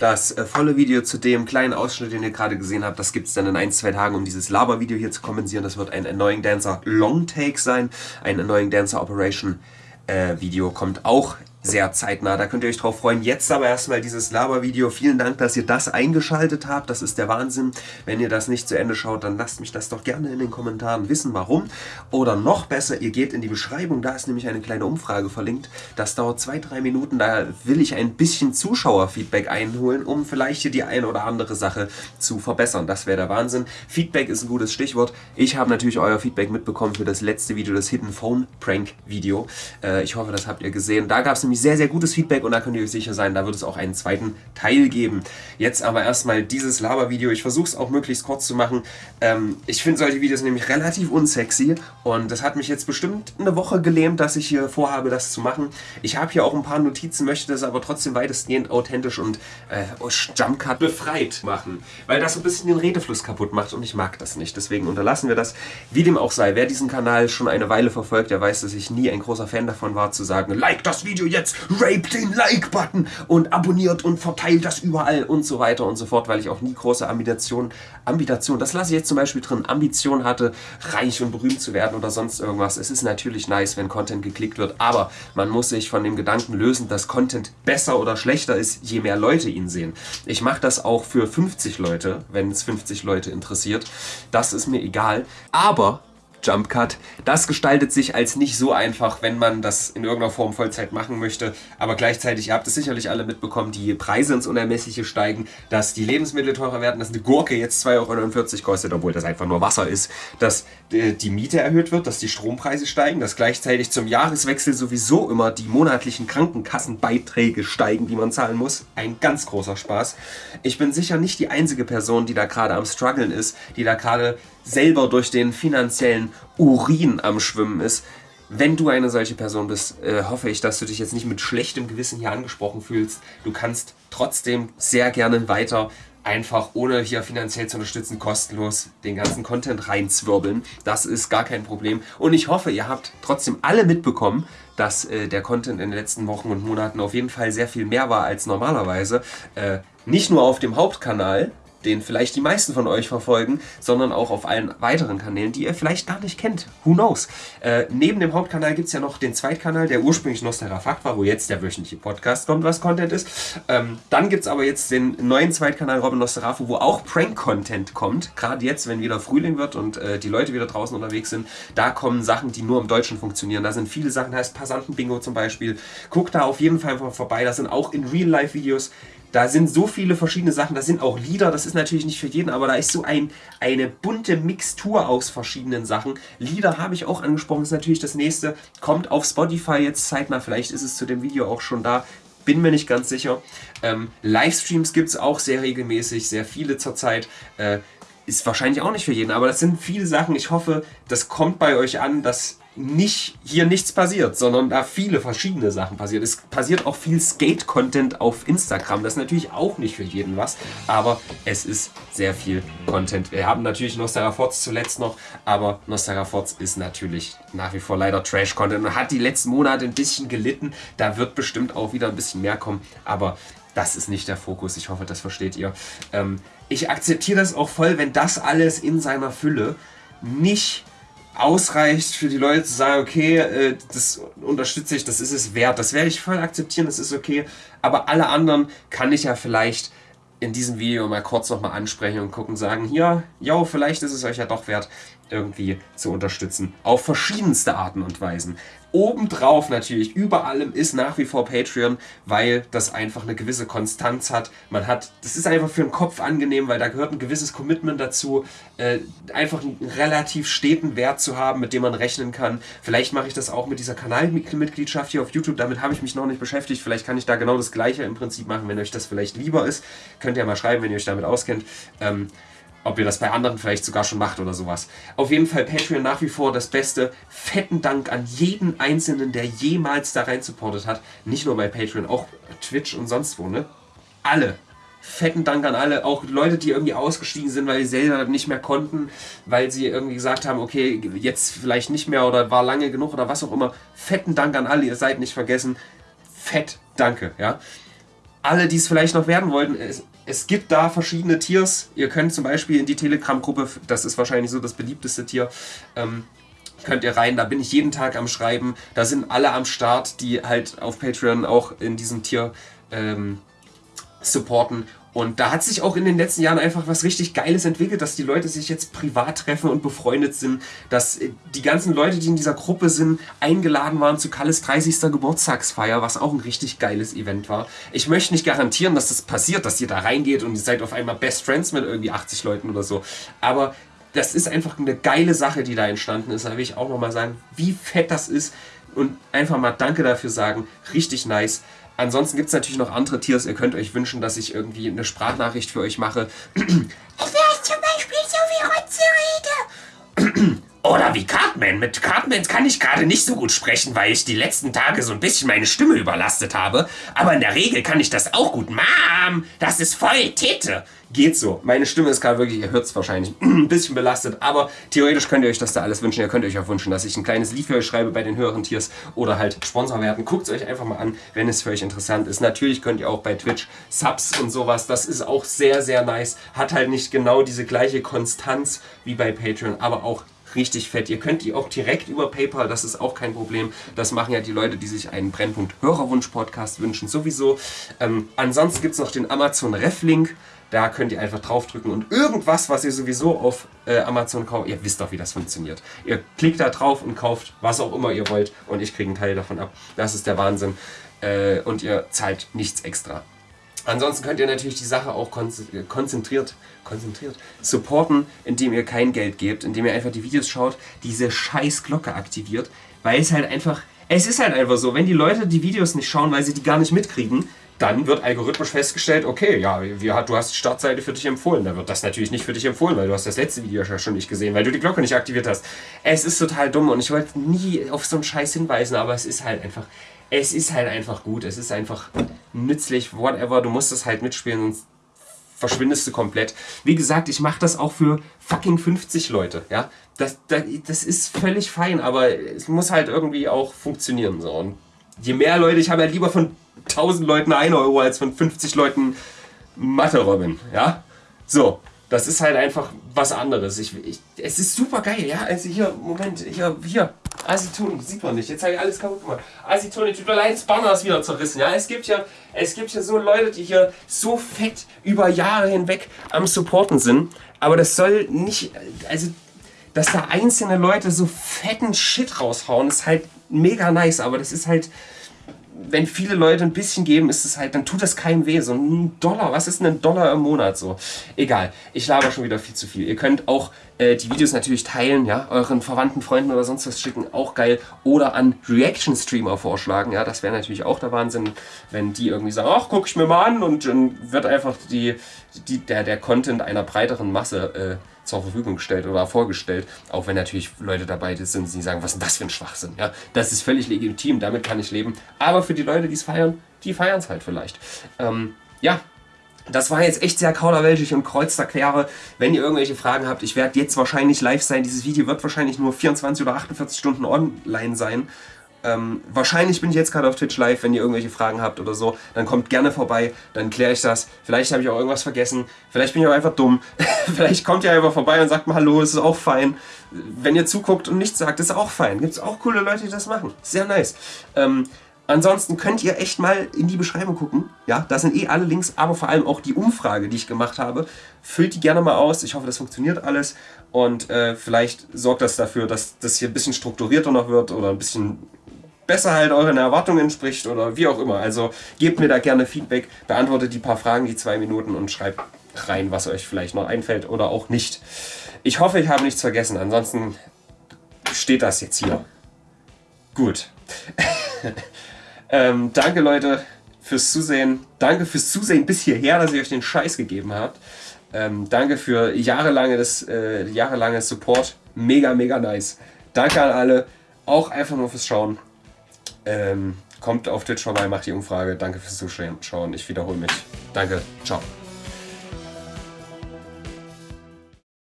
Das äh, volle Video zu dem kleinen Ausschnitt, den ihr gerade gesehen habt, das gibt es dann in ein, zwei Tagen, um dieses Laber-Video hier zu kompensieren. Das wird ein Annoying Dancer Long Take sein. Ein Annoying Dancer Operation äh, Video kommt auch sehr zeitnah. Da könnt ihr euch drauf freuen. Jetzt aber erstmal dieses Laber-Video. Vielen Dank, dass ihr das eingeschaltet habt. Das ist der Wahnsinn. Wenn ihr das nicht zu Ende schaut, dann lasst mich das doch gerne in den Kommentaren wissen, warum. Oder noch besser, ihr geht in die Beschreibung. Da ist nämlich eine kleine Umfrage verlinkt. Das dauert zwei, drei Minuten. Da will ich ein bisschen Zuschauerfeedback einholen, um vielleicht hier die eine oder andere Sache zu verbessern. Das wäre der Wahnsinn. Feedback ist ein gutes Stichwort. Ich habe natürlich euer Feedback mitbekommen für das letzte Video, das Hidden Phone Prank Video. Äh, ich hoffe, das habt ihr gesehen. Da gab es nämlich sehr, sehr gutes Feedback und da könnt ihr euch sicher sein, da wird es auch einen zweiten Teil geben. Jetzt aber erstmal dieses Laber-Video. Ich versuche es auch möglichst kurz zu machen. Ähm, ich finde solche Videos nämlich relativ unsexy und das hat mich jetzt bestimmt eine Woche gelähmt, dass ich hier vorhabe, das zu machen. Ich habe hier auch ein paar Notizen, möchte das aber trotzdem weitestgehend authentisch und äh, Jumpcut befreit machen, weil das so ein bisschen den Redefluss kaputt macht und ich mag das nicht. Deswegen unterlassen wir das. Wie dem auch sei, wer diesen Kanal schon eine Weile verfolgt, der weiß, dass ich nie ein großer Fan davon war, zu sagen, like das Video jetzt jetzt rape den Like-Button und abonniert und verteilt das überall und so weiter und so fort, weil ich auch nie große Ambition, Ambition, das lasse ich jetzt zum Beispiel drin, Ambition hatte, reich und berühmt zu werden oder sonst irgendwas. Es ist natürlich nice, wenn Content geklickt wird, aber man muss sich von dem Gedanken lösen, dass Content besser oder schlechter ist, je mehr Leute ihn sehen. Ich mache das auch für 50 Leute, wenn es 50 Leute interessiert. Das ist mir egal. Aber Jump Cut. Das gestaltet sich als nicht so einfach, wenn man das in irgendeiner Form Vollzeit machen möchte. Aber gleichzeitig, ihr habt es sicherlich alle mitbekommen, die Preise ins Unermessliche steigen, dass die Lebensmittel teurer werden, dass eine Gurke jetzt 2,49 Euro kostet, obwohl das einfach nur Wasser ist, dass äh, die Miete erhöht wird, dass die Strompreise steigen, dass gleichzeitig zum Jahreswechsel sowieso immer die monatlichen Krankenkassenbeiträge steigen, die man zahlen muss. Ein ganz großer Spaß. Ich bin sicher nicht die einzige Person, die da gerade am struggeln ist, die da gerade selber durch den finanziellen Urin am Schwimmen ist. Wenn du eine solche Person bist, äh, hoffe ich, dass du dich jetzt nicht mit schlechtem Gewissen hier angesprochen fühlst. Du kannst trotzdem sehr gerne weiter einfach ohne hier finanziell zu unterstützen, kostenlos den ganzen Content reinzwirbeln. Das ist gar kein Problem. Und ich hoffe, ihr habt trotzdem alle mitbekommen, dass äh, der Content in den letzten Wochen und Monaten auf jeden Fall sehr viel mehr war als normalerweise. Äh, nicht nur auf dem Hauptkanal, den vielleicht die meisten von euch verfolgen, sondern auch auf allen weiteren Kanälen, die ihr vielleicht gar nicht kennt. Who knows? Äh, neben dem Hauptkanal gibt es ja noch den Zweitkanal, der ursprünglich Nostera Fakt war, wo jetzt der wöchentliche Podcast kommt, was Content ist. Ähm, dann gibt es aber jetzt den neuen Zweitkanal Robin Nosterafu, wo auch Prank-Content kommt. Gerade jetzt, wenn wieder Frühling wird und äh, die Leute wieder draußen unterwegs sind, da kommen Sachen, die nur im Deutschen funktionieren. Da sind viele Sachen, heißt Passanten-Bingo zum Beispiel. Guckt da auf jeden Fall mal vorbei. Das sind auch in Real-Life-Videos da sind so viele verschiedene Sachen, da sind auch Lieder, das ist natürlich nicht für jeden, aber da ist so ein, eine bunte Mixtur aus verschiedenen Sachen. Lieder habe ich auch angesprochen, ist natürlich das nächste. Kommt auf Spotify jetzt zeitnah, vielleicht ist es zu dem Video auch schon da. Bin mir nicht ganz sicher. Ähm, Livestreams gibt es auch sehr regelmäßig, sehr viele zurzeit. Äh, ist wahrscheinlich auch nicht für jeden, aber das sind viele Sachen. Ich hoffe, das kommt bei euch an, dass nicht hier nichts passiert, sondern da viele verschiedene Sachen passiert. Es passiert auch viel Skate-Content auf Instagram. Das ist natürlich auch nicht für jeden was, aber es ist sehr viel Content. Wir haben natürlich Nosteraforts zuletzt noch, aber Nosteraforts ist natürlich nach wie vor leider Trash-Content und hat die letzten Monate ein bisschen gelitten. Da wird bestimmt auch wieder ein bisschen mehr kommen, aber das ist nicht der Fokus. Ich hoffe, das versteht ihr. Ähm, ich akzeptiere das auch voll, wenn das alles in seiner Fülle nicht ausreicht für die Leute zu sagen, okay, äh, das unterstütze ich, das ist es wert. Das werde ich voll akzeptieren, das ist okay. Aber alle anderen kann ich ja vielleicht in diesem Video mal kurz nochmal ansprechen und gucken, sagen, hier, ja, vielleicht ist es euch ja doch wert, irgendwie zu unterstützen. Auf verschiedenste Arten und Weisen. Obendrauf natürlich, über allem ist nach wie vor Patreon, weil das einfach eine gewisse Konstanz hat. Man hat, das ist einfach für den Kopf angenehm, weil da gehört ein gewisses Commitment dazu, äh, einfach einen relativ steten Wert zu haben, mit dem man rechnen kann. Vielleicht mache ich das auch mit dieser Kanalmitgliedschaft hier auf YouTube, damit habe ich mich noch nicht beschäftigt. Vielleicht kann ich da genau das gleiche im Prinzip machen, wenn euch das vielleicht lieber ist. Könnt ihr mal schreiben, wenn ihr euch damit auskennt. Ähm, ob ihr das bei anderen vielleicht sogar schon macht oder sowas. Auf jeden Fall Patreon nach wie vor das Beste. Fetten Dank an jeden Einzelnen, der jemals da rein supportet hat. Nicht nur bei Patreon, auch Twitch und sonst wo, ne? Alle. Fetten Dank an alle, auch Leute, die irgendwie ausgestiegen sind, weil sie selber nicht mehr konnten, weil sie irgendwie gesagt haben, okay, jetzt vielleicht nicht mehr oder war lange genug oder was auch immer. Fetten Dank an alle, ihr seid nicht vergessen. Fett, danke, ja. alle, die es vielleicht noch werden wollten, es, es gibt da verschiedene Tiers. Ihr könnt zum Beispiel in die Telegram-Gruppe, das ist wahrscheinlich so das beliebteste Tier, ähm, könnt ihr rein. Da bin ich jeden Tag am Schreiben. Da sind alle am Start, die halt auf Patreon auch in diesem Tier ähm, supporten. Und da hat sich auch in den letzten Jahren einfach was richtig Geiles entwickelt, dass die Leute sich jetzt privat treffen und befreundet sind, dass äh, die ganzen Leute, die in dieser Gruppe sind, eingeladen waren zu Kalles 30. Geburtstagsfeier, was auch ein richtig geiles Event war. Ich möchte nicht garantieren, dass das passiert, dass ihr da reingeht und ihr seid auf einmal Best Friends mit irgendwie 80 Leuten oder so. Aber das ist einfach eine geile Sache, die da entstanden ist. Da will ich auch nochmal sagen, wie fett das ist und einfach mal Danke dafür sagen. Richtig nice. Ansonsten gibt es natürlich noch andere Tiers. Ihr könnt euch wünschen, dass ich irgendwie eine Sprachnachricht für euch mache. Ich wäre zum Beispiel so wie Rotze rede. Oder wie Cartman. Mit Cartman kann ich gerade nicht so gut sprechen, weil ich die letzten Tage so ein bisschen meine Stimme überlastet habe. Aber in der Regel kann ich das auch gut. Mom, das ist voll Tete. Geht so. Meine Stimme ist gerade wirklich, ihr hört es wahrscheinlich, ein bisschen belastet. Aber theoretisch könnt ihr euch das da alles wünschen. Ihr könnt euch auch wünschen, dass ich ein kleines Lied für euch schreibe bei den höheren Tiers oder halt Sponsor werden. Guckt es euch einfach mal an, wenn es für euch interessant ist. Natürlich könnt ihr auch bei Twitch Subs und sowas. Das ist auch sehr, sehr nice. Hat halt nicht genau diese gleiche Konstanz wie bei Patreon, aber auch richtig fett. Ihr könnt die auch direkt über PayPal, das ist auch kein Problem. Das machen ja die Leute, die sich einen Brennpunkt Hörerwunsch-Podcast wünschen, sowieso. Ähm, ansonsten gibt es noch den Amazon Ref-Link. Da könnt ihr einfach draufdrücken und irgendwas, was ihr sowieso auf äh, Amazon kauft, ihr wisst doch, wie das funktioniert. Ihr klickt da drauf und kauft was auch immer ihr wollt und ich kriege einen Teil davon ab. Das ist der Wahnsinn. Äh, und ihr zahlt nichts extra. Ansonsten könnt ihr natürlich die Sache auch konzentriert, konzentriert supporten, indem ihr kein Geld gebt, indem ihr einfach die Videos schaut, diese scheiß Glocke aktiviert, weil es halt einfach, es ist halt einfach so, wenn die Leute die Videos nicht schauen, weil sie die gar nicht mitkriegen, dann wird algorithmisch festgestellt, okay, ja, du hast die Startseite für dich empfohlen. Da wird das natürlich nicht für dich empfohlen, weil du hast das letzte Video schon nicht gesehen, weil du die Glocke nicht aktiviert hast. Es ist total dumm und ich wollte nie auf so einen Scheiß hinweisen, aber es ist halt einfach, es ist halt einfach gut, es ist einfach nützlich, whatever, du musst das halt mitspielen, sonst verschwindest du komplett. Wie gesagt, ich mache das auch für fucking 50 Leute, ja. Das, das, das ist völlig fein, aber es muss halt irgendwie auch funktionieren. So. Und je mehr Leute, ich habe halt lieber von 1000 Leuten 1 Euro als von 50 Leuten Mathe-Robin, ja. So, das ist halt einfach was anderes. Ich, ich, es ist super geil, ja. Also hier, Moment, hier, hier. Aceton, sieht man nicht. Jetzt habe ich alles kaputt gemacht. Aceton, tut mir leid, das Banner ist wieder zerrissen. Ja, es gibt ja, es gibt ja so Leute, die hier so fett über Jahre hinweg am Supporten sind. Aber das soll nicht, also, dass da einzelne Leute so fetten Shit raushauen, ist halt mega nice. Aber das ist halt, wenn viele Leute ein bisschen geben, ist es halt, dann tut das keinem weh. So ein Dollar, was ist denn ein Dollar im Monat so? Egal, ich laber schon wieder viel zu viel. Ihr könnt auch äh, die Videos natürlich teilen, ja, euren Verwandten, Freunden oder sonst was schicken, auch geil. Oder an Reaction-Streamer vorschlagen, ja, das wäre natürlich auch der Wahnsinn, wenn die irgendwie sagen, ach, guck ich mir mal an und dann wird einfach die, die, der, der Content einer breiteren Masse äh, zur Verfügung gestellt oder vorgestellt, auch wenn natürlich Leute dabei sind, die sagen, was ist denn das für ein Schwachsinn? Ja, das ist völlig legitim, damit kann ich leben. Aber für die Leute, die es feiern, die feiern es halt vielleicht. Ähm, ja, das war jetzt echt sehr kauderwelschig und kreuzerquere. Wenn ihr irgendwelche Fragen habt, ich werde jetzt wahrscheinlich live sein. Dieses Video wird wahrscheinlich nur 24 oder 48 Stunden online sein. Ähm, wahrscheinlich bin ich jetzt gerade auf Twitch live, wenn ihr irgendwelche Fragen habt oder so, dann kommt gerne vorbei, dann kläre ich das. Vielleicht habe ich auch irgendwas vergessen, vielleicht bin ich auch einfach dumm. vielleicht kommt ihr einfach vorbei und sagt mal Hallo, ist auch fein. Wenn ihr zuguckt und nichts sagt, ist auch fein. Gibt es auch coole Leute, die das machen. Sehr nice. Ähm, Ansonsten könnt ihr echt mal in die Beschreibung gucken. Ja, da sind eh alle Links, aber vor allem auch die Umfrage, die ich gemacht habe. Füllt die gerne mal aus. Ich hoffe, das funktioniert alles. Und äh, vielleicht sorgt das dafür, dass das hier ein bisschen strukturierter noch wird oder ein bisschen besser halt euren Erwartungen entspricht oder wie auch immer. Also gebt mir da gerne Feedback, beantwortet die paar Fragen, die zwei Minuten und schreibt rein, was euch vielleicht noch einfällt oder auch nicht. Ich hoffe, ich habe nichts vergessen. Ansonsten steht das jetzt hier. Gut. ähm, danke Leute fürs Zusehen. Danke fürs Zusehen bis hierher, dass ihr euch den Scheiß gegeben habt. Ähm, danke für jahrelanges, äh, jahrelanges Support. Mega, mega nice. Danke an alle. Auch einfach nur fürs Schauen. Ähm, kommt auf Twitch vorbei, macht die Umfrage. Danke fürs Zuschauen. Ich wiederhole mich. Danke. Ciao.